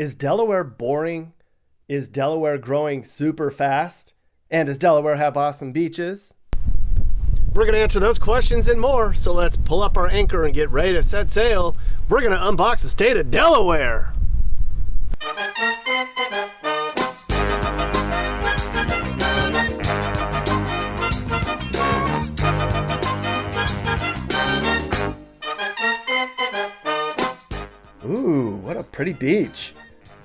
Is Delaware boring? Is Delaware growing super fast? And does Delaware have awesome beaches? We're going to answer those questions and more, so let's pull up our anchor and get ready to set sail. We're going to unbox the state of Delaware. Ooh, what a pretty beach.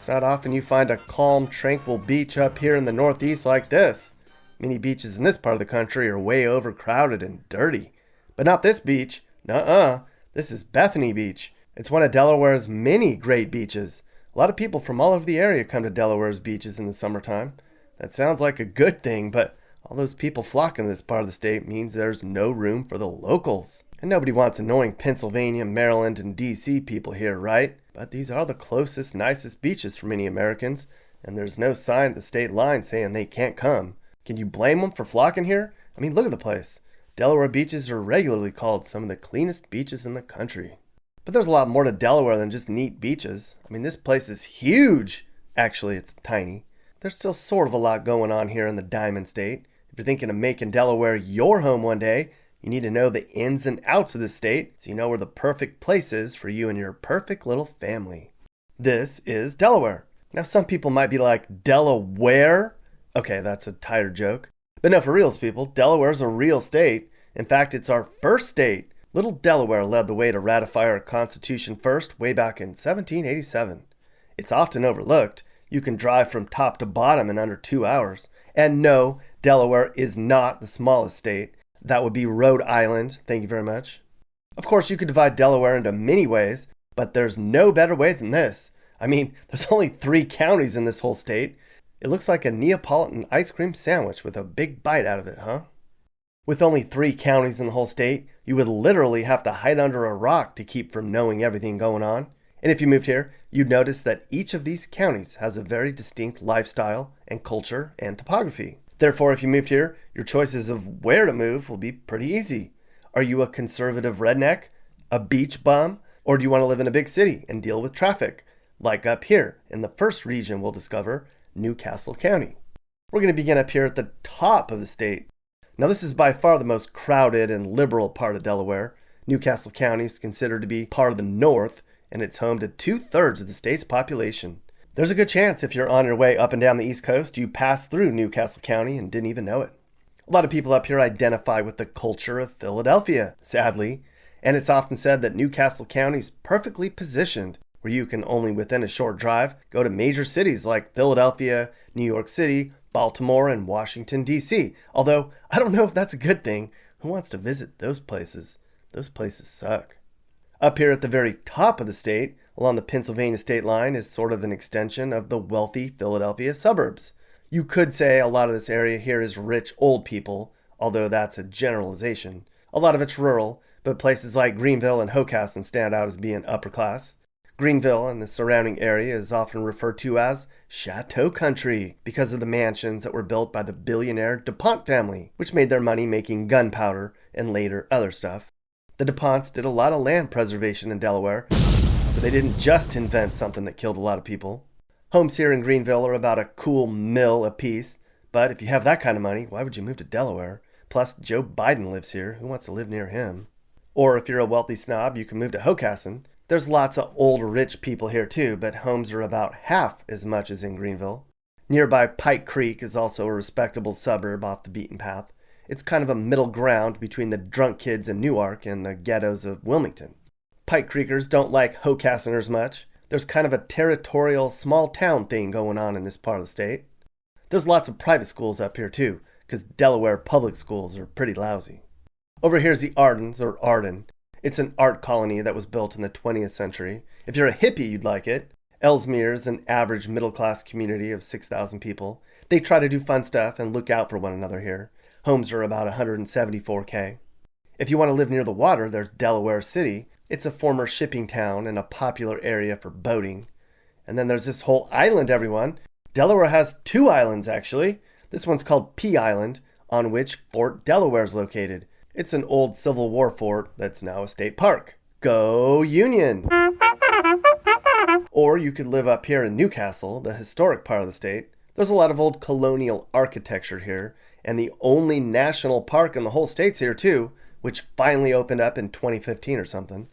It's not often you find a calm, tranquil beach up here in the Northeast like this. Many beaches in this part of the country are way overcrowded and dirty. But not this beach. Nuh-uh. This is Bethany Beach. It's one of Delaware's many great beaches. A lot of people from all over the area come to Delaware's beaches in the summertime. That sounds like a good thing, but all those people flocking to this part of the state means there's no room for the locals. And nobody wants annoying Pennsylvania, Maryland, and DC people here, right? But these are the closest, nicest beaches for many Americans, and there's no sign at the state line saying they can't come. Can you blame them for flocking here? I mean, look at the place. Delaware beaches are regularly called some of the cleanest beaches in the country. But there's a lot more to Delaware than just neat beaches. I mean, this place is huge. Actually, it's tiny. There's still sort of a lot going on here in the Diamond State. If you're thinking of making Delaware your home one day, you need to know the ins and outs of the state so you know where the perfect place is for you and your perfect little family. This is Delaware. Now, some people might be like, Delaware? Okay, that's a tired joke. But no, for reals, people, Delaware is a real state. In fact, it's our first state. Little Delaware led the way to ratify our Constitution first way back in 1787. It's often overlooked. You can drive from top to bottom in under two hours. And no, Delaware is not the smallest state. That would be Rhode Island. Thank you very much. Of course, you could divide Delaware into many ways, but there's no better way than this. I mean, there's only three counties in this whole state. It looks like a Neapolitan ice cream sandwich with a big bite out of it, huh? With only three counties in the whole state, you would literally have to hide under a rock to keep from knowing everything going on. And if you moved here, you'd notice that each of these counties has a very distinct lifestyle and culture and topography. Therefore, if you moved here, your choices of where to move will be pretty easy. Are you a conservative redneck, a beach bum, or do you want to live in a big city and deal with traffic? Like up here in the first region we'll discover, New Castle County. We're going to begin up here at the top of the state. Now this is by far the most crowded and liberal part of Delaware. New Castle County is considered to be part of the North, and it's home to two-thirds of the state's population. There's a good chance if you're on your way up and down the East Coast, you passed through New Castle County and didn't even know it. A lot of people up here identify with the culture of Philadelphia, sadly, and it's often said that New Castle County is perfectly positioned where you can only within a short drive go to major cities like Philadelphia, New York City, Baltimore, and Washington, D.C. Although, I don't know if that's a good thing. Who wants to visit those places? Those places suck. Up here at the very top of the state, along the Pennsylvania state line is sort of an extension of the wealthy Philadelphia suburbs. You could say a lot of this area here is rich old people, although that's a generalization. A lot of it's rural, but places like Greenville and Hockessin stand out as being upper class. Greenville and the surrounding area is often referred to as Chateau Country because of the mansions that were built by the billionaire DuPont family, which made their money making gunpowder and later other stuff. The DuPonts did a lot of land preservation in Delaware, so they didn't just invent something that killed a lot of people. Homes here in Greenville are about a cool mill apiece, but if you have that kind of money, why would you move to Delaware? Plus, Joe Biden lives here. Who wants to live near him? Or if you're a wealthy snob, you can move to Hockessin. There's lots of old rich people here too, but homes are about half as much as in Greenville. Nearby Pike Creek is also a respectable suburb off the beaten path. It's kind of a middle ground between the drunk kids in Newark and the ghettos of Wilmington. Pike Creekers don't like Hockessiners much. There's kind of a territorial small town thing going on in this part of the state. There's lots of private schools up here too, because Delaware public schools are pretty lousy. Over here's the Ardens, or Arden. It's an art colony that was built in the 20th century. If you're a hippie, you'd like it. Elsmere is an average middle-class community of 6,000 people. They try to do fun stuff and look out for one another here. Homes are about 174k. If you want to live near the water, there's Delaware City, it's a former shipping town and a popular area for boating. And then there's this whole island, everyone. Delaware has two islands, actually. This one's called Pea Island, on which Fort Delaware is located. It's an old Civil War fort that's now a state park. Go Union! Or you could live up here in Newcastle, the historic part of the state. There's a lot of old colonial architecture here, and the only national park in the whole state's here too, which finally opened up in 2015 or something.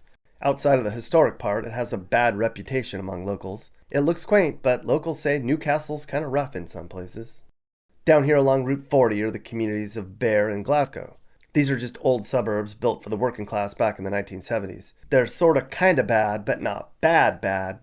Outside of the historic part, it has a bad reputation among locals. It looks quaint, but locals say Newcastle's kind of rough in some places. Down here along Route 40 are the communities of Bear and Glasgow. These are just old suburbs built for the working class back in the 1970s. They're sorta kinda bad, but not bad bad.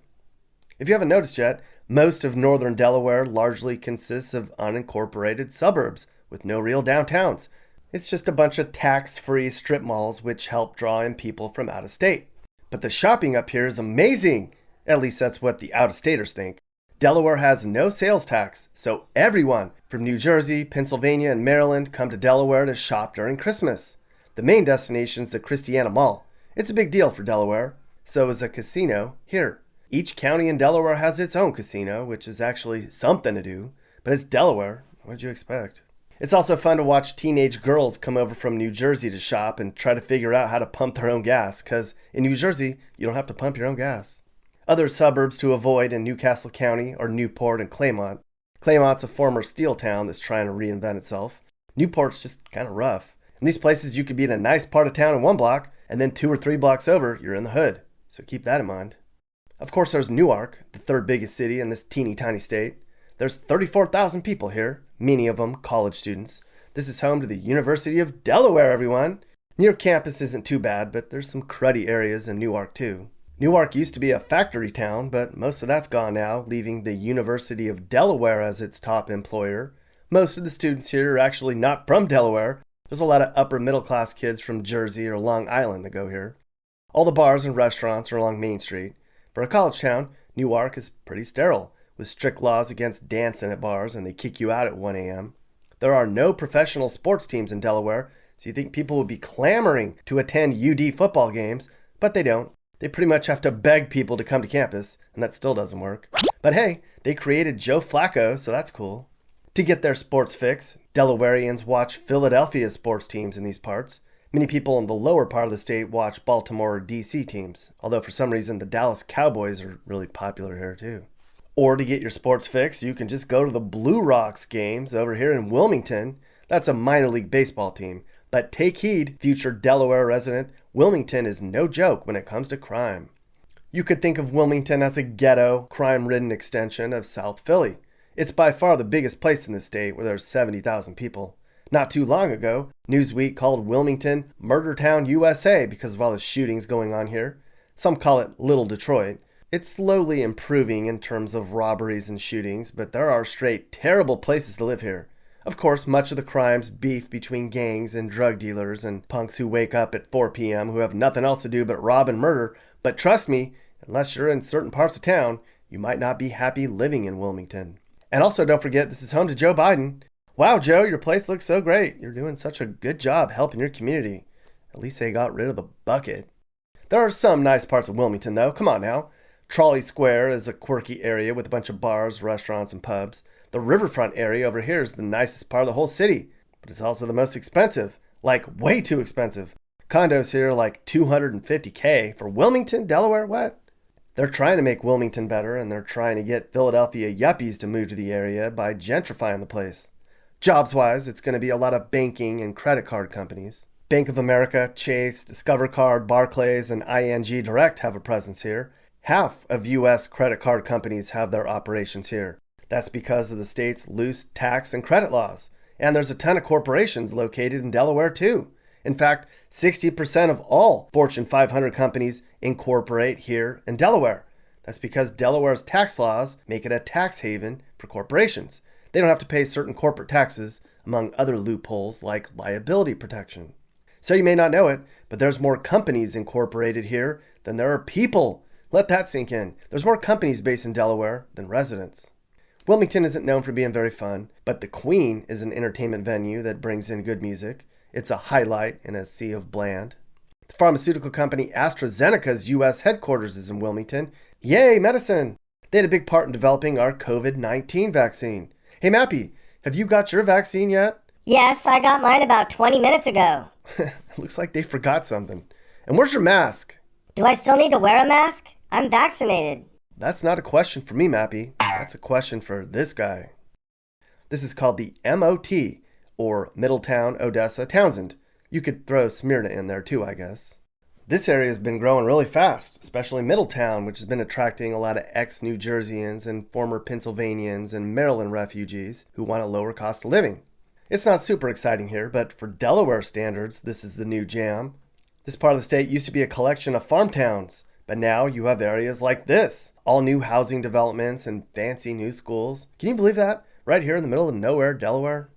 If you haven't noticed yet, most of northern Delaware largely consists of unincorporated suburbs with no real downtowns. It's just a bunch of tax-free strip malls which help draw in people from out of state. But the shopping up here is amazing! At least that's what the out-of-staters think. Delaware has no sales tax, so everyone from New Jersey, Pennsylvania, and Maryland come to Delaware to shop during Christmas. The main destination is the Christiana Mall. It's a big deal for Delaware. So is a casino here. Each county in Delaware has its own casino, which is actually something to do, but it's Delaware. What'd you expect? It's also fun to watch teenage girls come over from New Jersey to shop and try to figure out how to pump their own gas, because in New Jersey, you don't have to pump your own gas. Other suburbs to avoid in New Castle County are Newport and Claymont. Claymont's a former steel town that's trying to reinvent itself. Newport's just kind of rough. In these places, you could be in a nice part of town in one block, and then two or three blocks over, you're in the hood. So keep that in mind. Of course, there's Newark, the third biggest city in this teeny tiny state. There's 34,000 people here, many of them college students. This is home to the University of Delaware, everyone. Near campus isn't too bad, but there's some cruddy areas in Newark too. Newark used to be a factory town, but most of that's gone now, leaving the University of Delaware as its top employer. Most of the students here are actually not from Delaware. There's a lot of upper middle class kids from Jersey or Long Island that go here. All the bars and restaurants are along Main Street. For a college town, Newark is pretty sterile, with strict laws against dancing at bars and they kick you out at 1 a.m. There are no professional sports teams in Delaware, so you think people would be clamoring to attend UD football games, but they don't. They pretty much have to beg people to come to campus, and that still doesn't work. But hey, they created Joe Flacco, so that's cool. To get their sports fix, Delawareans watch Philadelphia sports teams in these parts. Many people in the lower part of the state watch Baltimore or DC teams, although for some reason the Dallas Cowboys are really popular here too. Or to get your sports fix, you can just go to the Blue Rocks games over here in Wilmington. That's a minor league baseball team. But take heed, future Delaware resident, Wilmington is no joke when it comes to crime. You could think of Wilmington as a ghetto, crime ridden extension of South Philly. It's by far the biggest place in the state where there's 70,000 people. Not too long ago, Newsweek called Wilmington Murder Town USA because of all the shootings going on here. Some call it Little Detroit. It's slowly improving in terms of robberies and shootings, but there are straight terrible places to live here. Of course, much of the crime's beef between gangs and drug dealers and punks who wake up at 4 p.m. who have nothing else to do but rob and murder. But trust me, unless you're in certain parts of town, you might not be happy living in Wilmington. And also, don't forget, this is home to Joe Biden. Wow, Joe, your place looks so great. You're doing such a good job helping your community. At least they got rid of the bucket. There are some nice parts of Wilmington, though. Come on now. Trolley Square is a quirky area with a bunch of bars, restaurants, and pubs. The riverfront area over here is the nicest part of the whole city, but it's also the most expensive. Like, way too expensive. Condos here are like 250k for Wilmington, Delaware. What? They're trying to make Wilmington better, and they're trying to get Philadelphia yuppies to move to the area by gentrifying the place. Jobs wise, it's going to be a lot of banking and credit card companies. Bank of America, Chase, Discover Card, Barclays, and ING Direct have a presence here. Half of U.S. credit card companies have their operations here. That's because of the state's loose tax and credit laws. And there's a ton of corporations located in Delaware too. In fact, 60% of all Fortune 500 companies incorporate here in Delaware. That's because Delaware's tax laws make it a tax haven for corporations. They don't have to pay certain corporate taxes, among other loopholes like liability protection. So you may not know it, but there's more companies incorporated here than there are people. Let that sink in. There's more companies based in Delaware than residents. Wilmington isn't known for being very fun, but the Queen is an entertainment venue that brings in good music. It's a highlight in a sea of bland. The pharmaceutical company AstraZeneca's U.S. headquarters is in Wilmington. Yay, medicine! They had a big part in developing our COVID 19 vaccine. Hey, Mappy, have you got your vaccine yet? Yes, I got mine about 20 minutes ago. Looks like they forgot something. And where's your mask? Do I still need to wear a mask? I'm vaccinated. that's not a question for me, Mappy. That's a question for this guy. This is called the MOT, or Middletown, Odessa, Townsend. You could throw Smyrna in there too, I guess. This area has been growing really fast, especially Middletown, which has been attracting a lot of ex New Jerseyans and former Pennsylvanians and Maryland refugees who want a lower cost of living. It's not super exciting here, but for Delaware standards, this is the new jam. This part of the state used to be a collection of farm towns, but now you have areas like this all new housing developments and fancy new schools. Can you believe that? Right here in the middle of nowhere, Delaware.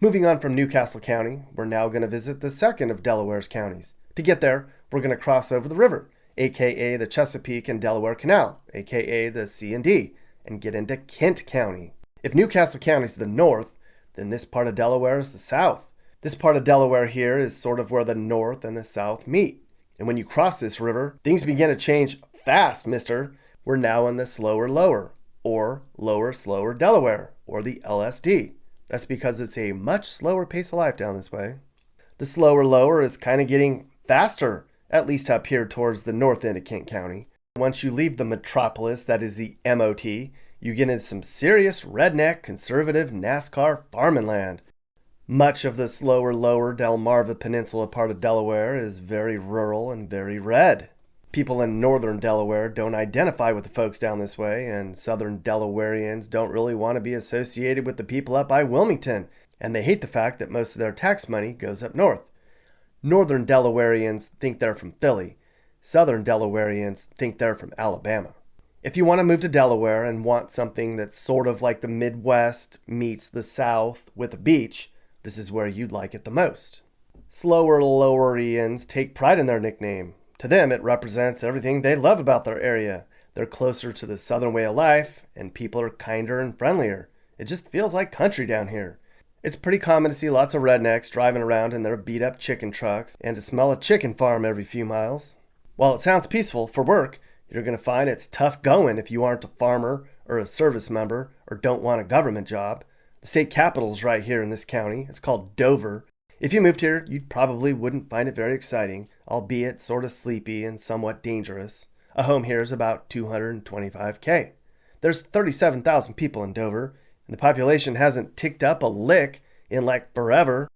Moving on from New Castle County, we're now going to visit the second of Delaware's counties. To get there, we're going to cross over the river, aka the Chesapeake and Delaware Canal, aka the C&D, and get into Kent County. If New Castle County is the north, then this part of Delaware is the south. This part of Delaware here is sort of where the north and the south meet. And when you cross this river, things begin to change fast, mister. We're now in the slower lower, or lower slower Delaware, or the LSD. That's because it's a much slower pace of life down this way. The slower lower is kind of getting faster, at least up here towards the north end of Kent County. Once you leave the metropolis, that is the MOT, you get into some serious redneck, conservative NASCAR farming land. Much of this lower, lower Delmarva Peninsula part of Delaware is very rural and very red. People in northern Delaware don't identify with the folks down this way, and southern Delawareans don't really want to be associated with the people up by Wilmington, and they hate the fact that most of their tax money goes up north. Northern Delawareans think they're from Philly. Southern Delawareans think they're from Alabama. If you want to move to Delaware and want something that's sort of like the Midwest meets the South with a beach, this is where you'd like it the most. Slower Lowerians take pride in their nickname. To them, it represents everything they love about their area. They're closer to the southern way of life, and people are kinder and friendlier. It just feels like country down here. It's pretty common to see lots of rednecks driving around in their beat up chicken trucks and to smell a chicken farm every few miles. While it sounds peaceful for work, you're going to find it's tough going if you aren't a farmer or a service member or don't want a government job. The state capital is right here in this county. It's called Dover. If you moved here, you probably wouldn't find it very exciting, albeit sort of sleepy and somewhat dangerous. A home here is about 225k. There's 37,000 people in Dover, and the population hasn't ticked up a lick in like forever.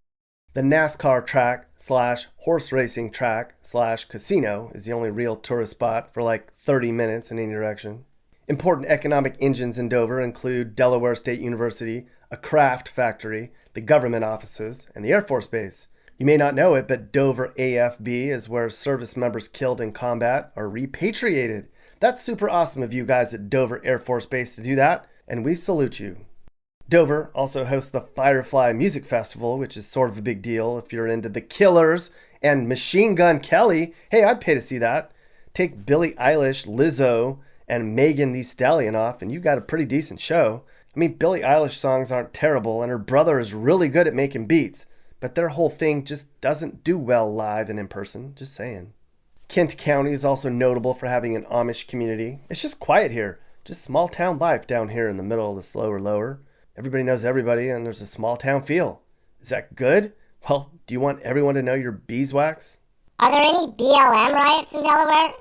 The NASCAR track slash horse racing track slash casino is the only real tourist spot for like 30 minutes in any direction. Important economic engines in Dover include Delaware State University, a Kraft factory, the government offices, and the Air Force Base. You may not know it, but Dover AFB is where service members killed in combat are repatriated. That's super awesome of you guys at Dover Air Force Base to do that, and we salute you. Dover also hosts the Firefly Music Festival, which is sort of a big deal if you're into the Killers and Machine Gun Kelly. Hey, I'd pay to see that. Take Billie Eilish, Lizzo, and Megan Thee Stallion off, and you got a pretty decent show. I mean, Billie Eilish songs aren't terrible, and her brother is really good at making beats, but their whole thing just doesn't do well live and in person. Just saying. Kent County is also notable for having an Amish community. It's just quiet here, just small town life down here in the middle of the slower lower. Everybody knows everybody, and there's a small town feel. Is that good? Well, do you want everyone to know your beeswax? Are there any BLM riots in Delaware?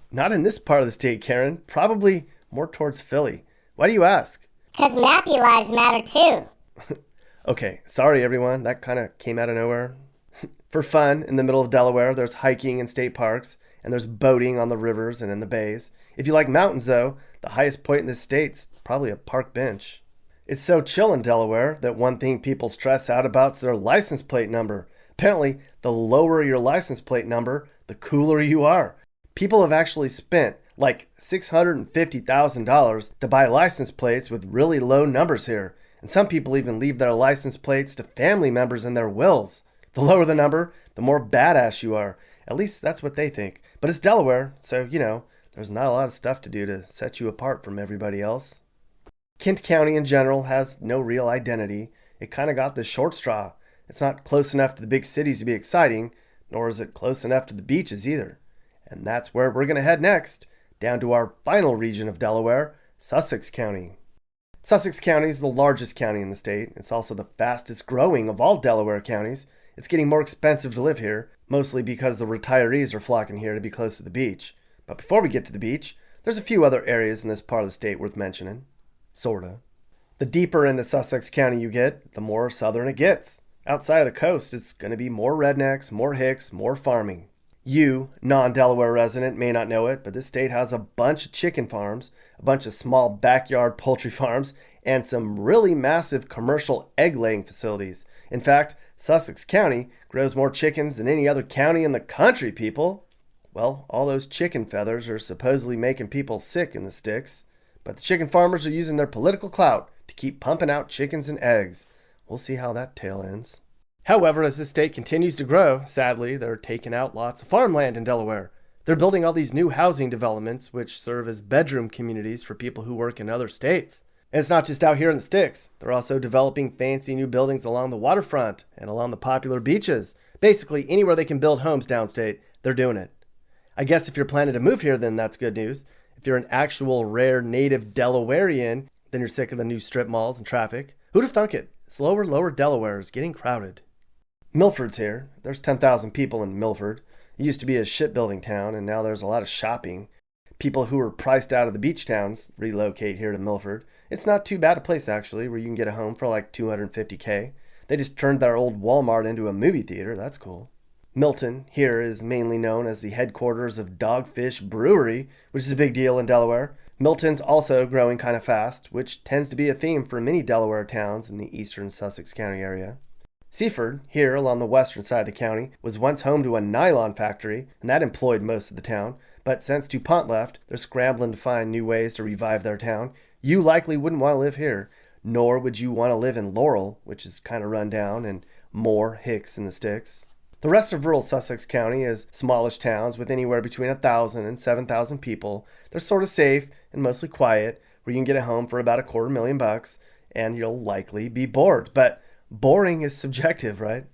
Not in this part of the state, Karen. Probably more towards Philly. Why do you ask? Because Mappy lives matter too. okay, sorry everyone. That kind of came out of nowhere. For fun, in the middle of Delaware, there's hiking in state parks, and there's boating on the rivers and in the bays. If you like mountains, though, the highest point in the state's probably a park bench. It's so chill in Delaware that one thing people stress out about is their license plate number. Apparently, the lower your license plate number, the cooler you are. People have actually spent like $650,000 to buy license plates with really low numbers here. And some people even leave their license plates to family members in their wills. The lower the number, the more badass you are. At least that's what they think. But it's Delaware, so, you know, there's not a lot of stuff to do to set you apart from everybody else. Kent County in general has no real identity. It kind of got the short straw. It's not close enough to the big cities to be exciting, nor is it close enough to the beaches either. And that's where we're going to head next, down to our final region of Delaware, Sussex County. Sussex County is the largest county in the state. It's also the fastest growing of all Delaware counties. It's getting more expensive to live here, mostly because the retirees are flocking here to be close to the beach. But before we get to the beach, There's a few other areas in this part of the state worth mentioning. Sorta. The deeper into Sussex County you get, the more southern it gets. Outside of the coast, it's going to be more rednecks, more hicks, more farming. You, non Delaware resident, may not know it, but this state has a bunch of chicken farms, a bunch of small backyard poultry farms, and some really massive commercial egg laying facilities. In fact, Sussex County grows more chickens than any other county in the country, people. Well, all those chicken feathers are supposedly making people sick in the sticks, but the chicken farmers are using their political clout to keep pumping out chickens and eggs. We'll see how that tale ends. However, as the state continues to grow, sadly, they're taking out lots of farmland in Delaware. They're building all these new housing developments, which serve as bedroom communities for people who work in other states. And it's not just out here in the sticks. They're also developing fancy new buildings along the waterfront and along the popular beaches. Basically, anywhere they can build homes downstate, they're doing it. I guess if you're planning to move here, then that's good news. If you're an actual rare native Delawarean, then you're sick of the new strip malls and traffic. Who'd have thunk it? Slower, lower Delaware is getting crowded. Milford's here. There's 10,000 people in Milford. It used to be a shipbuilding town, and now there's a lot of shopping. People who were priced out of the beach towns relocate here to Milford. It's not too bad a place, actually, where you can get a home for like 250k. They just turned their old Walmart into a movie theater. That's cool. Milton here is mainly known as the headquarters of Dogfish Brewery, which is a big deal in Delaware. Milton's also growing kind of fast, which tends to be a theme for many Delaware towns in the eastern Sussex County area. Seaford, here along the western side of the county, was once home to a nylon factory, and that employed most of the town. But since DuPont left, they're scrambling to find new ways to revive their town. You likely wouldn't want to live here, nor would you want to live in Laurel, which is kind of run down, and more hicks in the sticks. The rest of rural Sussex County is smallish towns with anywhere between 1,000 and 7,000 people. They're sort of safe and mostly quiet, where you can get a home for about a quarter million bucks, and you'll likely be bored. But boring is subjective, right?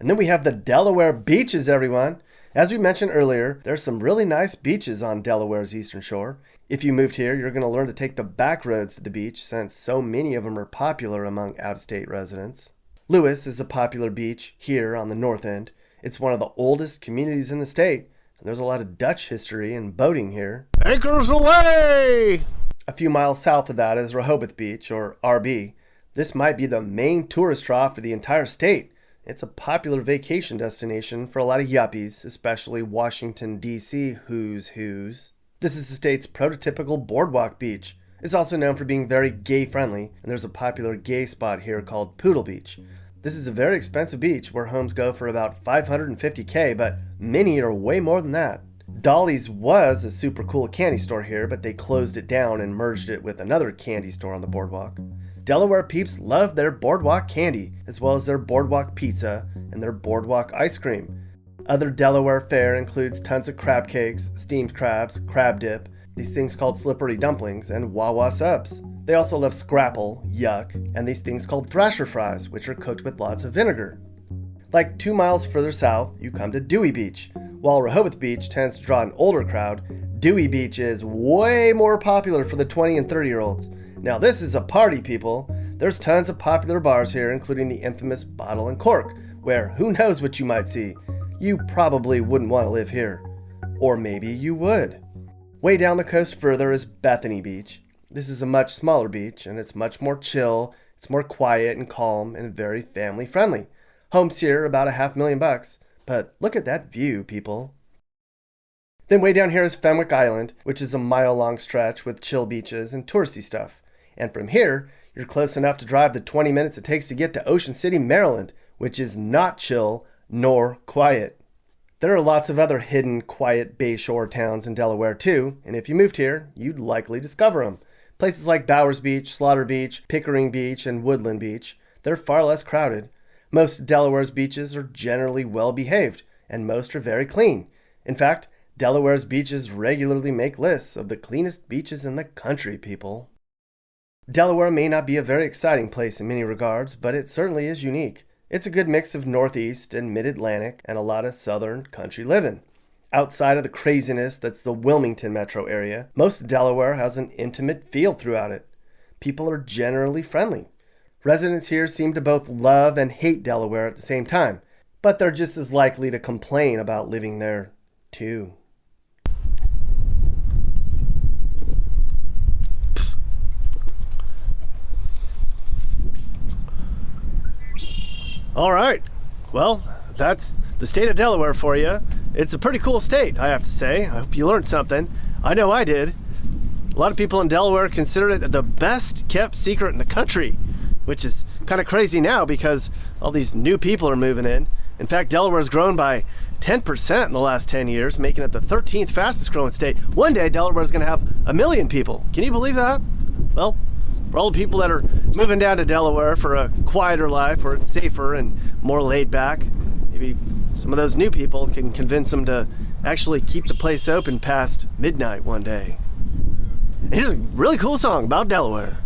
And then we have the Delaware beaches, everyone. As we mentioned earlier, there's some really nice beaches on Delaware's eastern shore. If you moved here, you're going to learn to take the back roads to the beach since so many of them are popular among out of state residents. Lewes is a popular beach here on the north end. It's one of the oldest communities in the state, and there's a lot of Dutch history and boating here. Anchors away! A few miles south of that is Rehoboth Beach, or RB. This might be the main tourist draw for the entire state. It's a popular vacation destination for a lot of yuppies, especially Washington, D.C. who's who's. This is the state's prototypical boardwalk beach. It's also known for being very gay friendly, and there's a popular gay spot here called Poodle Beach. This is a very expensive beach where homes go for about 550k, but many are way more than that. Dolly's was a super cool candy store here, but they closed it down and merged it with another candy store on the boardwalk. Delaware peeps love their boardwalk candy, as well as their boardwalk pizza and their boardwalk ice cream. Other Delaware fare includes tons of crab cakes, steamed crabs, crab dip, these things called slippery dumplings, and Wawa subs. They also love scrapple, yuck, and these things called thrasher fries, which are cooked with lots of vinegar. Like two miles further south, you come to Dewey Beach. While Rehoboth Beach tends to draw an older crowd, Dewey Beach is way more popular for the 20 and 30 year olds. Now, this is a party, people. There's tons of popular bars here, including the infamous Bottle and Cork, where who knows what you might see. You probably wouldn't want to live here. Or maybe you would. Way down the coast further is Bethany Beach. This is a much smaller beach and it's much more chill, it's more quiet and calm and very family friendly. Homes here about a half million bucks, but look at that view, people. Then way down here is Fenwick Island, which is a mile long stretch with chill beaches and touristy stuff. And from here, you're close enough to drive the 20 minutes it takes to get to Ocean City, Maryland, which is not chill nor quiet. There are lots of other hidden, quiet bayshore towns in Delaware too, and if you moved here, you'd likely discover them. Places like Bowers Beach, Slaughter Beach, Pickering Beach, and Woodland Beach, they're far less crowded. Most Delaware's beaches are generally well behaved, and most are very clean. In fact, Delaware's beaches regularly make lists of the cleanest beaches in the country, people. Delaware may not be a very exciting place in many regards, but it certainly is unique. It's a good mix of Northeast and Mid Atlantic and a lot of Southern country living. Outside of the craziness that's the Wilmington metro area, most of Delaware has an intimate feel throughout it. People are generally friendly. Residents here seem to both love and hate Delaware at the same time, but they're just as likely to complain about living there, too. All right. Well, that's the state of Delaware for you. It's a pretty cool state, I have to say. I hope you learned something. I know I did. A lot of people in Delaware consider it the best kept secret in the country, which is kind of crazy now because all these new people are moving in. In fact, Delaware has grown by 10% in the last 10 years, making it the 13th fastest growing state. One day, Delaware is going to have a million people. Can you believe that? Well, for all the people that are moving down to Delaware for a quieter life where it's safer and more laid back, maybe some of those new people can convince them to actually keep the place open past midnight one day. And here's a really cool song about Delaware.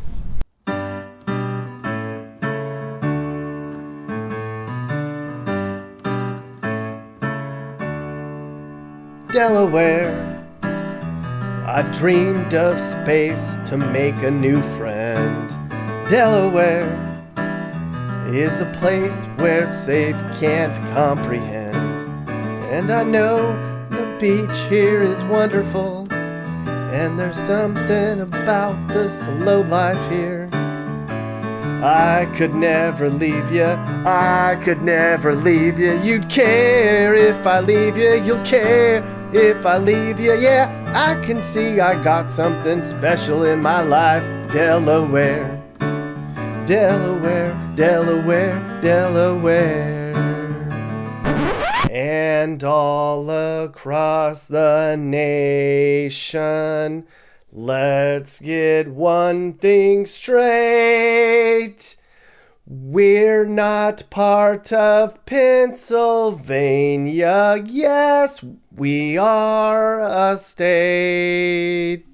Delaware. I dreamed of space to make a new friend. Delaware is a place where safe can't comprehend. And I know the beach here is wonderful. And there's something about the slow life here. I could never leave you, I could never leave you. You'd care if I leave you, you'll care if I leave you. Yeah, I can see I got something special in my life. Delaware, Delaware, Delaware, Delaware. And all across the nation. Let's get one thing straight. We're not part of Pennsylvania. Yes, we are a state.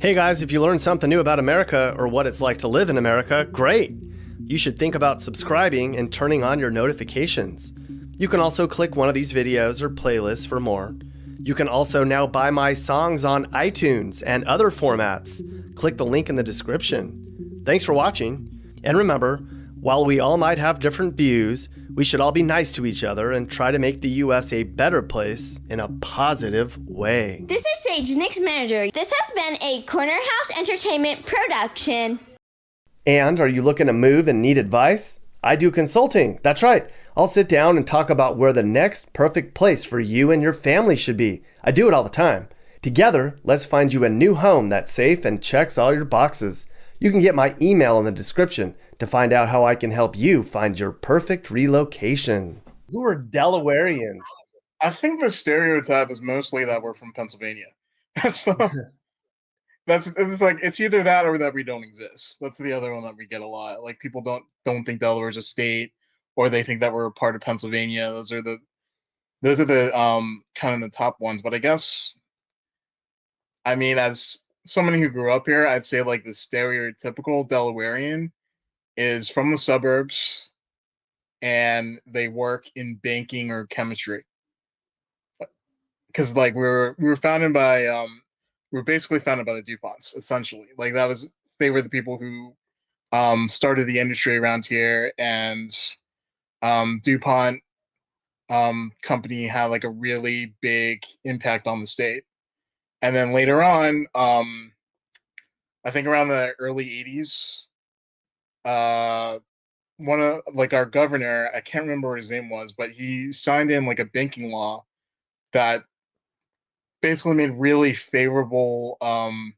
Hey guys, if you learned something new about America or what it's like to live in America, great. You should think about subscribing and turning on your notifications. You can also click one of these videos or playlists for more. You can also now buy my songs on iTunes and other formats. Click the link in the description. Thanks for watching. And remember, while we all might have different views, we should all be nice to each other and try to make the US a better place in a positive way. This is Sage, Nick's manager. This has been a Corner House Entertainment production. And are you looking to move and need advice? I do consulting. That's right. I'll sit down and talk about where the next perfect place for you and your family should be. I do it all the time. Together, let's find you a new home that's safe and checks all your boxes. You can get my email in the description to find out how I can help you find your perfect relocation. Who are Delawareans? I think the stereotype is mostly that we're from Pennsylvania. That's the that's it's like it's either that or that we don't exist. That's the other one that we get a lot. Like people don't don't think Delaware's a state or they think that we're a part of Pennsylvania. Those are the those are the um kind of the top ones. But I guess I mean as somebody who grew up here, I'd say like the stereotypical Delawarean is from the suburbs and they work in banking or chemistry. Cause like we were we were founded by um we were basically founded by the DuPonts, essentially. Like that was they were the people who um started the industry around here and um, DuPont um, company had like a really big impact on the state. And then later on, um, I think around the early 80s, uh, one of like our governor, I can't remember what his name was, but he signed in like a banking law that basically made really favorable um,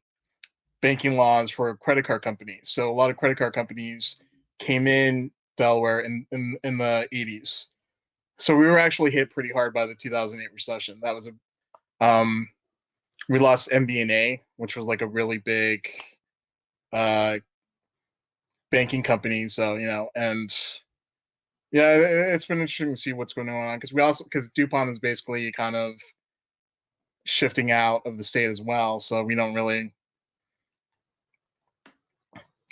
banking laws for credit card companies. So a lot of credit card companies came in Delaware in, in, in the 80s. So we were actually hit pretty hard by the 2008 recession. That was a, um, we lost MBNA, which was like a really big uh, banking company. So, you know, and yeah, it's been interesting to see what's going on because we also, because DuPont is basically kind of shifting out of the state as well. So we don't really,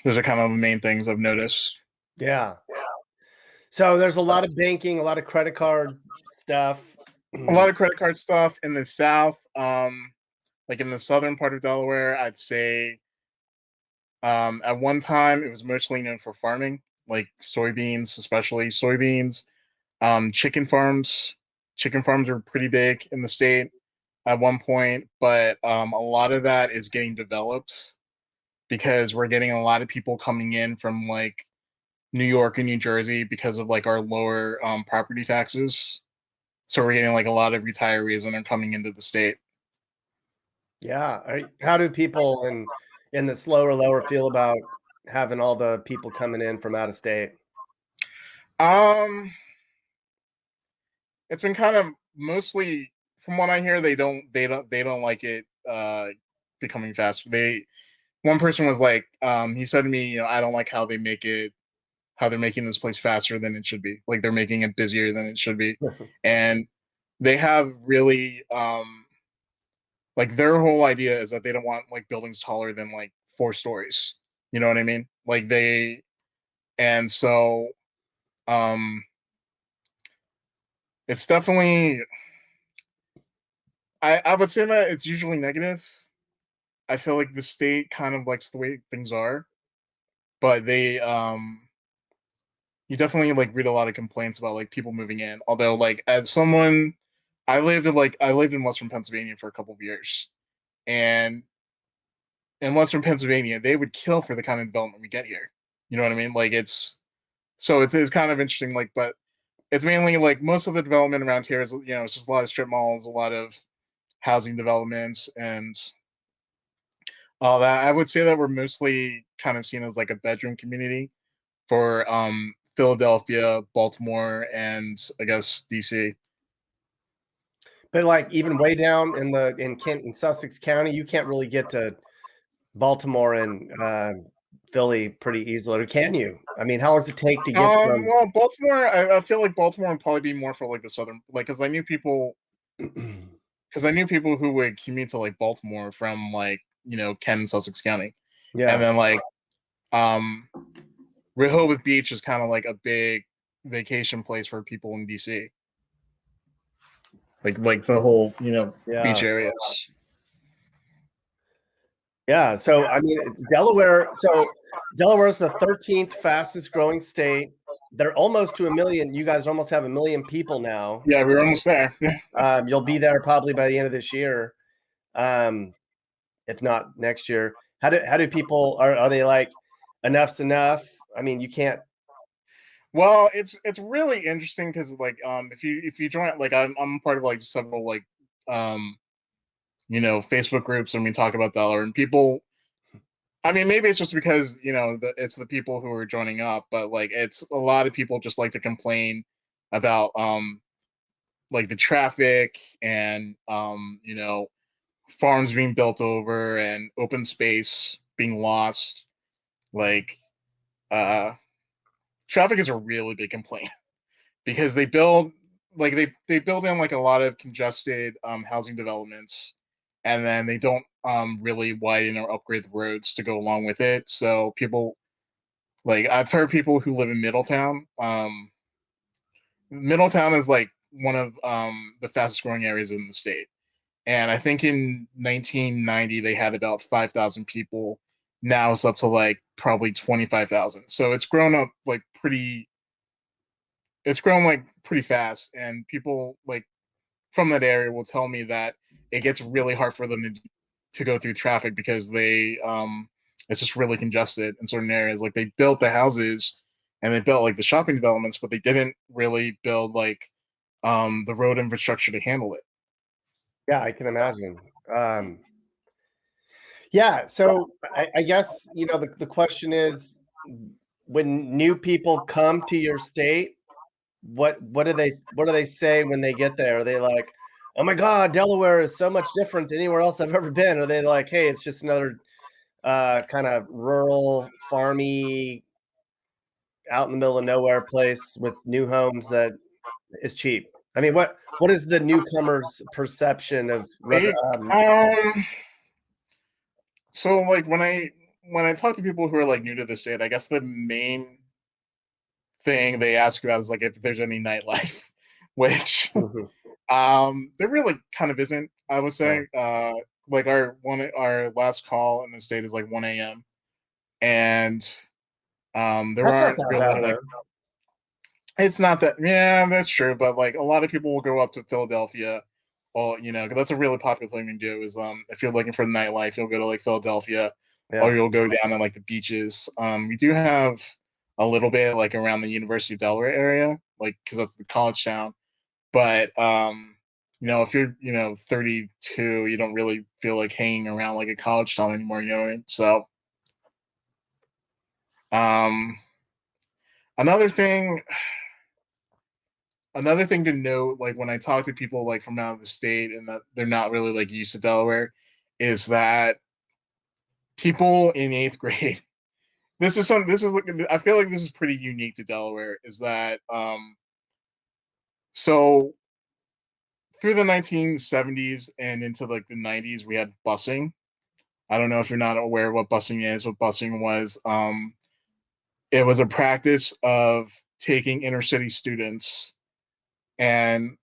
those are kind of the main things I've noticed. Yeah. So there's a lot of banking, a lot of credit card stuff. A lot of credit card stuff in the south. Um, like in the southern part of Delaware, I'd say um, at one time it was mostly known for farming, like soybeans, especially soybeans, um, chicken farms. Chicken farms are pretty big in the state at one point, but um, a lot of that is getting developed because we're getting a lot of people coming in from like New York and New Jersey because of like our lower um, property taxes. So we're getting like a lot of retirees when they're coming into the state. Yeah. How do people in in the slower lower feel about having all the people coming in from out of state? Um, it's been kind of mostly from what I hear, they don't they don't they don't like it uh becoming faster. They one person was like, um, he said to me, you know, I don't like how they make it how they're making this place faster than it should be. Like they're making it busier than it should be. and they have really um like their whole idea is that they don't want like buildings taller than like four stories. You know what I mean? Like they and so um it's definitely I I would say that it's usually negative. I feel like the state kind of likes the way things are, but they um you definitely like read a lot of complaints about like people moving in. Although like as someone I lived in like I lived in Western Pennsylvania for a couple of years. And in Western Pennsylvania, they would kill for the kind of development we get here. You know what I mean? Like it's so it's it's kind of interesting, like, but it's mainly like most of the development around here is you know, it's just a lot of strip malls, a lot of housing developments and all that. I would say that we're mostly kind of seen as like a bedroom community for um Philadelphia, Baltimore, and I guess DC. But like even way down in the in Kent in Sussex County, you can't really get to Baltimore and uh, Philly pretty easily, or can you? I mean, how long does it take to get Um, from? well, Baltimore, I, I feel like Baltimore would probably be more for like the southern, like, because I knew people, because I knew people who would commute to like Baltimore from like you know Kent and Sussex County, yeah, and then like um Rehoboth Beach is kind of like a big vacation place for people in DC. Like like the whole, you know, beach areas. yeah. So I mean, Delaware. So Delaware is the 13th fastest growing state. They're almost to a million. You guys almost have a million people now. Yeah, we're almost there. Um, you'll be there probably by the end of this year, um, if not next year. How do how do people are are they like enough's enough? I mean, you can't. Well, it's it's really interesting because like um if you if you join like I'm I'm part of like several like um you know Facebook groups and we talk about dollar and people. I mean maybe it's just because you know the, it's the people who are joining up, but like it's a lot of people just like to complain about um like the traffic and um you know farms being built over and open space being lost like uh traffic is a really big complaint because they build like they they build in like a lot of congested um housing developments and then they don't um really widen or upgrade the roads to go along with it so people like i've heard people who live in middletown um middletown is like one of um the fastest growing areas in the state and I think in 1990 they had about 5,000 people. Now it's up to like probably 25,000. So it's grown up like pretty. It's grown like pretty fast, and people like from that area will tell me that it gets really hard for them to to go through traffic because they um it's just really congested in certain areas. Like they built the houses and they built like the shopping developments, but they didn't really build like um the road infrastructure to handle it. Yeah, I can imagine. Um, yeah, so I, I guess you know the, the question is when new people come to your state, what what do they what do they say when they get there? Are they like, oh my god, Delaware is so much different than anywhere else I've ever been? Or are they like, hey, it's just another uh, kind of rural, farmy, out in the middle of nowhere place with new homes that is cheap? I mean, what what is the newcomer's perception of whether, um, Um so like when I when I talk to people who are like new to the state, I guess the main thing they ask about is like if there's any nightlife, which mhm, um there really kind of isn't, I would yeah. say. Uh like our one our last call in the state is like 1 a.m. and um there That's aren't really like it's not that yeah, that's true, but like a lot of people will go up to Philadelphia. Well, you know, 'cause that's a really popular thing to do is um if you're looking for nightlife, you'll go to like Philadelphia or you'll go down to like the beaches. Um, we do have a little bit like around the University of Delaware area, like because that's the college town. But um, you know, if you're you know 32, you don't really feel like hanging around like a college town anymore. You know what I mean? So, um, another thing, another thing to note, like when I talk to people like from out of the state and that they're not really like used to Delaware, is that people in eighth grade this is some this is like i feel like this is pretty unique to delaware is that um so through the 1970s and into like the 90s we had busing. I don't know if you're not aware what busing is what busing was um it was a practice of taking inner city students and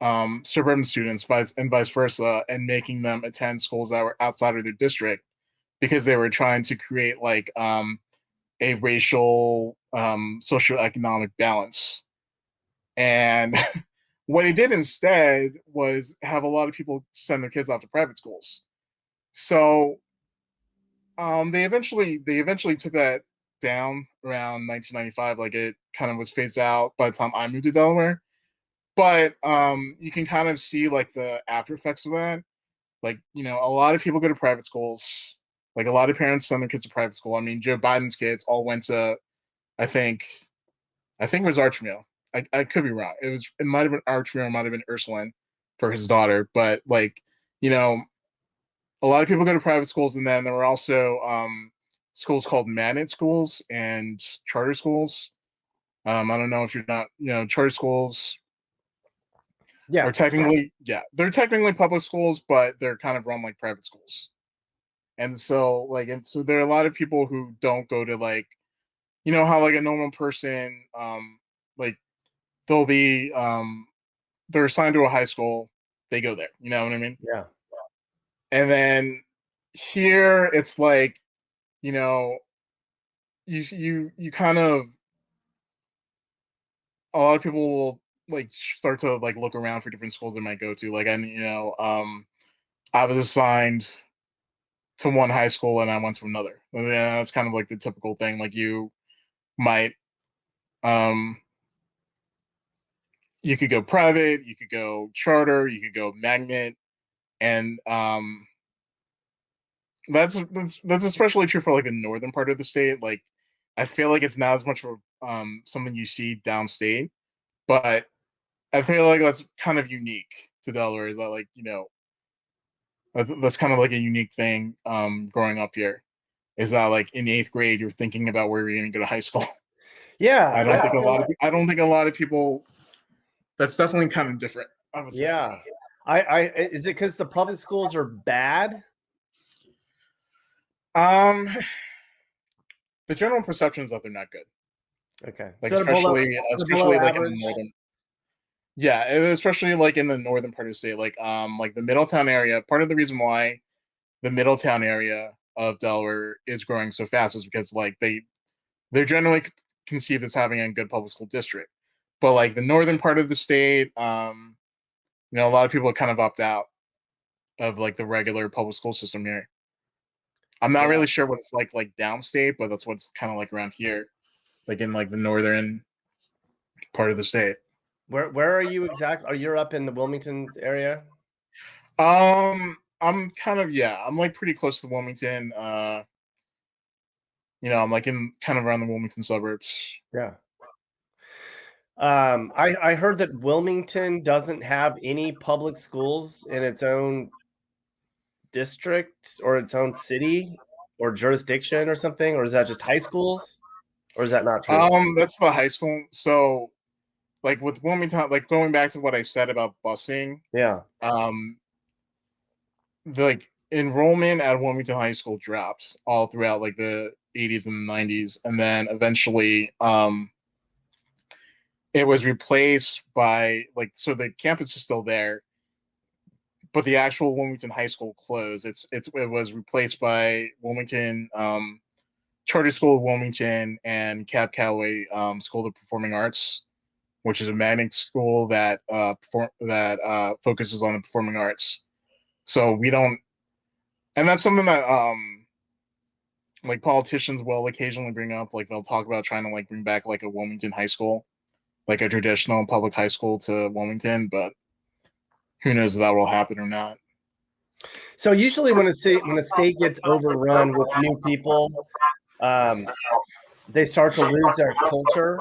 um suburban students vice and vice versa and making them attend schools that were outside of their district because they were trying to create like um, a racial um, socioeconomic balance. And what he did instead was have a lot of people send their kids off to private schools. So um, they eventually they eventually took that down around 1995. Like it kind of was phased out by the time I moved to Delaware. But um, you can kind of see like the after effects of that. Like you know, a lot of people go to private schools like a lot of parents send their kids to private school. I mean, Joe Biden's kids all went to, I think, I think it was Archmere. I, I could be wrong. It was it might have been Archmere, it might have been Ursuline for his daughter. But like, you know, a lot of people go to private schools, and then there were also um, schools called magnet schools and charter schools. Um, I don't know if you're not, you know, charter schools Yeah. are technically, yeah, they're technically public schools, but they're kind of run like private schools and so like and so there are a lot of people who don't go to like you know how like a normal person um like they'll be um they're assigned to a high school they go there you know what i mean Yeah. and then here it's like you know you you you kind of a lot of people will like start to like look around for different schools they might go to like i you know um i was assigned to one high school and I went to another. Yeah, that's kind of like the typical thing. Like you might um you could go private, you could go charter, you could go magnet, and um that's that's that's especially true for like the northern part of the state. Like I feel like it's not as much of um something you see downstate, but I feel like that's kind of unique to Delaware. Is that like you know that's kind of like a unique thing um, growing up here. Is that like in eighth grade you're thinking about where you're going to go to high school? Yeah. I don't yeah. think a lot of I don't think a lot of people. That's definitely kind of different. I. Yeah. I, I is it because the public schools are bad? Um, the general perception is that they're not good. Okay. Like So they're below- especially especially like in the northern. Yeah, especially like in the northern part of the state, like um, like the Middletown area. Part of the reason why the Middletown area of Delaware is growing so fast is because like they they're generally conceived as having a good public school district, but like the northern part of the state, um, you know, a lot of people kind of opt out of like the regular public school system here. I'm not Yeah. really sure what it's like like downstate, but that's what's kind of like around here, like in like the northern part of the state. Where where are you exactly? Are you up in the Wilmington area? Um, I'm kind of yeah, I'm like pretty close to Wilmington. Uh, you know, I'm like in kind of around the Wilmington suburbs. Yeah. Um, I I heard that Wilmington doesn't have any public schools in its own district or its own city or jurisdiction or something, or is that just high schools? Or is that not true? Um, that's the high school. So, like with Wilmington, like going back to what I said about busing, yeah. um, the, like enrollment at Wilmington High School dropped all throughout like the 80s and the 90s, and then eventually, um, it was replaced by like so the campus is still there, but the actual Wilmington High School closed. It's it's it was replaced by Wilmington um, Charter School of Wilmington and Cab Calloway um, School of Performing Arts, which is a magnet school that uh, perform that uh, focuses on the performing arts. So we don't, and that's something that um, like politicians will occasionally bring up like they'll talk about trying to like bring back like a Wilmington high school, like a traditional public high school to Wilmington, but who knows if that will happen or not. So usually when a state when a state gets overrun with new people, um, they start to lose their culture,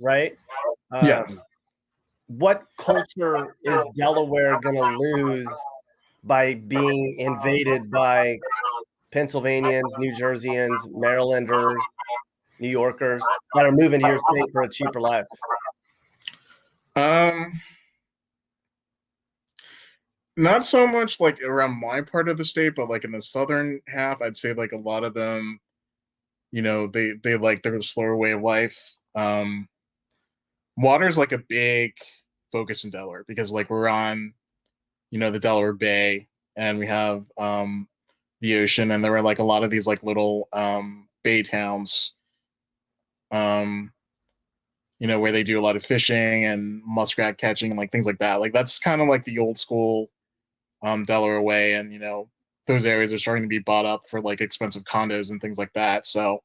right? Um, Yeah. What culture is Delaware going to lose by being invaded by Pennsylvanians, New Jerseyans, Marylanders, New Yorkers that are moving to your state for a cheaper life? Um, not so much like around my part of the state, but like in the southern half, I'd say like a lot of them, you know, they they like their slower way of life. Um, water's like a big focus in Delaware because like we're on, you know, the Delaware Bay and we have um the ocean and there are like a lot of these like little um bay towns. Um, you know, where they do a lot of fishing and muskrat catching and like things like that. Like that's kind of like the old school um Delaware way, and you know, those areas are starting to be bought up for like expensive condos and things like that. So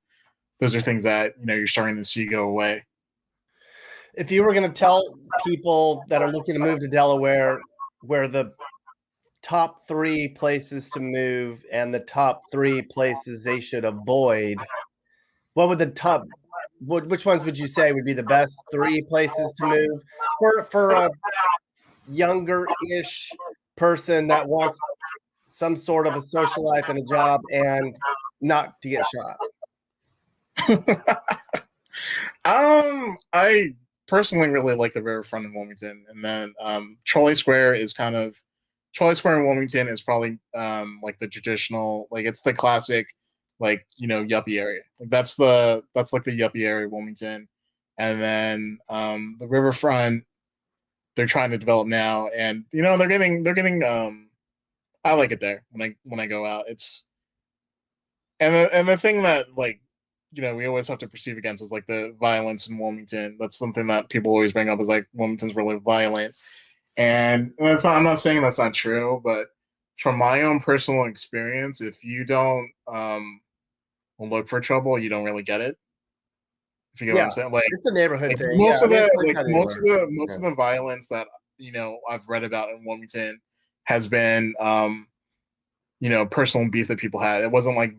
those are things that you know you're starting to see go away. If you were going to tell people that are looking to move to Delaware where the top three places to move and the top three places they should avoid, what would the top? Which ones would you say would be the best three places to move for for a younger-ish person that wants some sort of a social life and a job and not to get shot? um, I personally really like the riverfront in Wilmington, and then um, Trolley Square is kind of Trolley Square in Wilmington is probably um like the traditional, like it's the classic, like you know yuppie area. Like that's the that's like the yuppie area Wilmington, and then um the riverfront they're trying to develop now, and you know they're getting they're getting um I like it there when I when I go out. It's and the, and the thing that like you know we always have to perceive against is like the violence in Wilmington. That's something that people always bring up is like Wilmington's really violent, and that's not, I'm not saying that's not true, but from my own personal experience, if you don't um look for trouble, you don't really get it. If you get what I'm saying, like It's a neighborhood like, thing. most yeah, of the like like most of the most Yeah. of the violence that you know I've read about in Wilmington has been um you know personal beef that people had. It wasn't like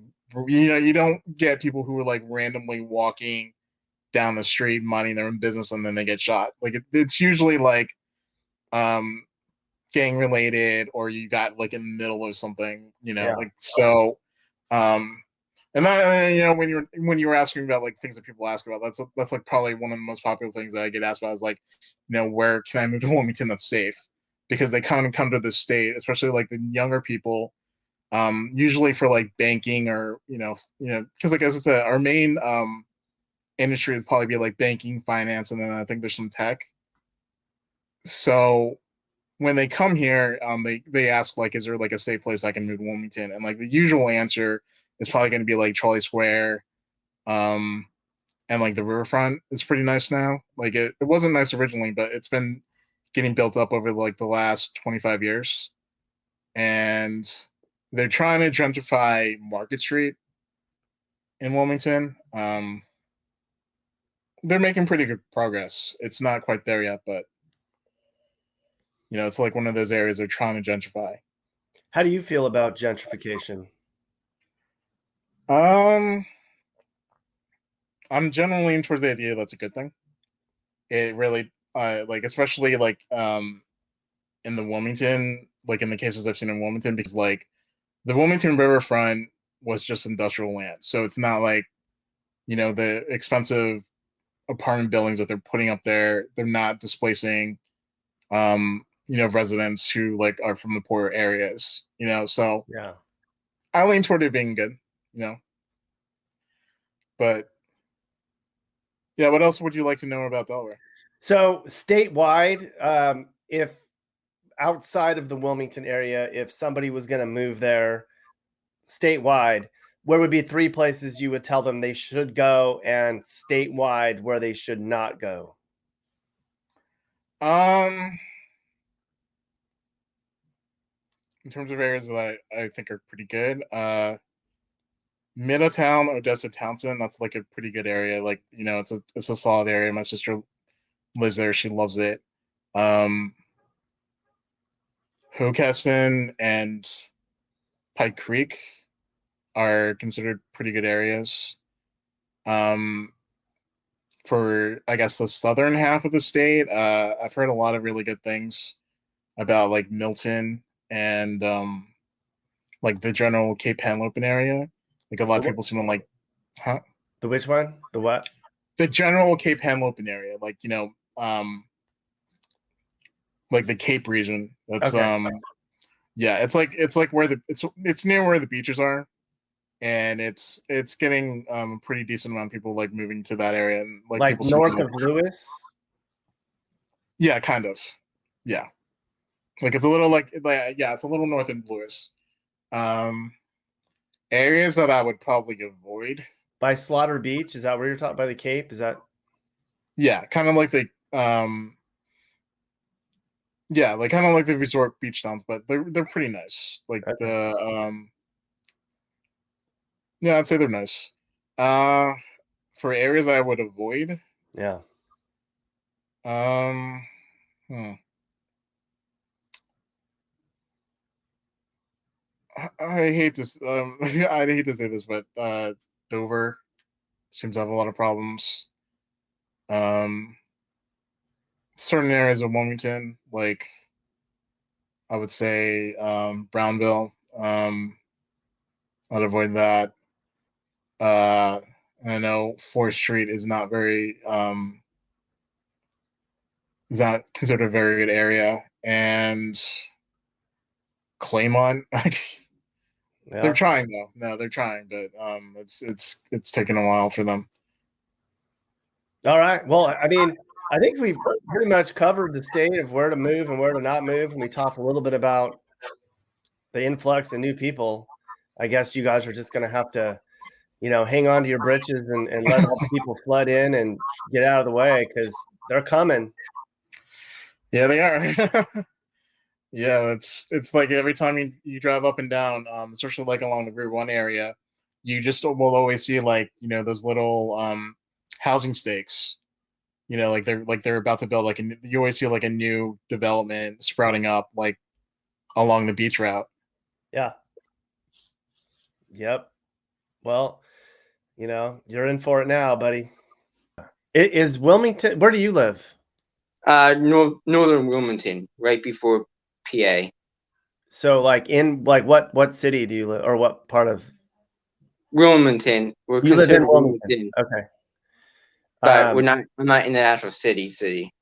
you know you don't get people who are like randomly walking down the street minding their own business and then they get shot. Like it, it's usually like um gang related or you got like in the middle of something, you know, Yeah. like so um and I, you know, when you're when you were asking about like things that people ask about, that's that's like probably one of the most popular things that I get asked about is like, you know, where can I move to Wilmington that's safe? Because they kind of come to this state, especially like the younger people, um, usually for like banking or you know, you know, because like as I said, our main um industry would probably be like banking, finance, and then I think there's some tech. So when they come here, um, they they ask like, is there like a safe place I can move to Wilmington? And like the usual answer is probably going to be like Trolley Square, um, and like the riverfront is pretty nice now. Like it, it wasn't nice originally, but it's been getting built up over like the last 25 years. And they're trying to gentrify Market Street in Wilmington. Um, they're making pretty good progress. It's not quite there yet, but you know, it's like one of those areas they're trying to gentrify. How do you feel about gentrification? Um, I'm generally leaning towards the idea that's a good thing. It really, uh, like especially like um, in the Wilmington, like in the cases I've seen in Wilmington, because like the Wilmington riverfront was just industrial land, so it's not like you know the expensive apartment buildings that they're putting up there. They're not displacing, um, you know, residents who like are from the poorer areas. You know, so Yeah. I lean toward it being good, you know. But yeah, what else would you like to know about Delaware? So statewide, um, if outside of the Wilmington area, if somebody was going to move there statewide, where would be three places you would tell them they should go, and statewide where they should not go? Um, in terms of areas that I, I think are pretty good, uh, Middletown, Odessa, Townsend. That's like a pretty good area. Like you know, it's a it's a solid area. My sister lives there. She loves it. Um, and Pike Creek are considered pretty good areas. Um, for I guess the southern half of the state, uh, I've heard a lot of really good things about like Milton and um, like the general Cape Henlopen area. Like a lot of people seem to like, huh? The which one? The what? The general Cape Henlopen area, like you know, um, like the Cape region. That's Okay. um, yeah, it's like it's like where the it's it's near where the beaches are, and it's it's getting um a pretty decent amount of people like moving to that area and like, Like, people north of Lewes? Yeah, kind of. Yeah. Like it's a little like like yeah, it's a little north in Lewes. Um areas that I would probably avoid. By Slaughter Beach? Is that where you're talking by the Cape? Is that Yeah, kind of like the um yeah, like kind of like the resort beach towns, but they're they're pretty nice. Like the um Yeah, I'd say they're nice. Uh for areas I would avoid, yeah. um hmm. I- I hate to um I hate to say this, but uh Dover seems to have a lot of problems. Um certain areas of Wilmington, like I would say um Brownville, um I'd avoid that. Uh and I know Fourth Street is not very um is not considered a very good area and Claymont Yeah. They're trying though. No, they're trying, but um, it's it's it's taken a while for them. All right. Well, I mean, I think we've pretty much covered the state of where to move and where to not move. And we talked a little bit about the influx of new people. I guess you guys are just going to have to, you know, hang on to your britches and, and let all the people flood in and get out of the way because they're coming. Yeah, they are. yeah, it's it's like every time you, you drive up and down, um, especially like along the Route One area, you just will always see like you know those little um housing stakes. You know, like they're like they're about to build like a, n- you always feel like a new development sprouting up like along the beach route. Yeah. Yep. Well, you know, you're in for it now, buddy. It is Wilmington. Where do you live? Uh, north northern Wilmington, right before PA. So, like, in like what what city do you live, or what part of? Wilmington. We're You live in considered Wilmington. Okay. But Um, we're not. I'm not in the actual city. City.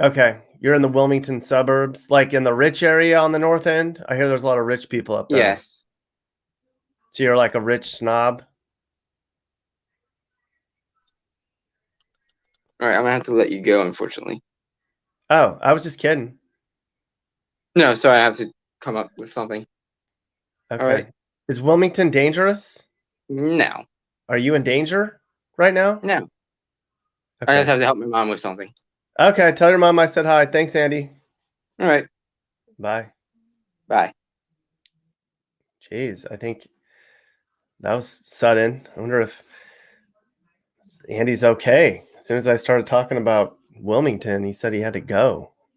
Okay, you're in the Wilmington suburbs, like in the rich area on the north end. I hear there's a lot of rich people up there. Yes. So you're like a rich snob. All right. I'm gonna have to let you go. Unfortunately. Oh, I was just kidding. No, sorry. I have to come up with something. Okay. right. Is Wilmington dangerous? No. Are you in danger right now? No. I just have to help my mom with something. okay. Tell your mom I said hi. Thanks, Andy. All right. Bye. Bye. Jeez, I think that was sudden. I wonder if Andy's okay. As soon as I started talking about Wilmington, he said he had to go.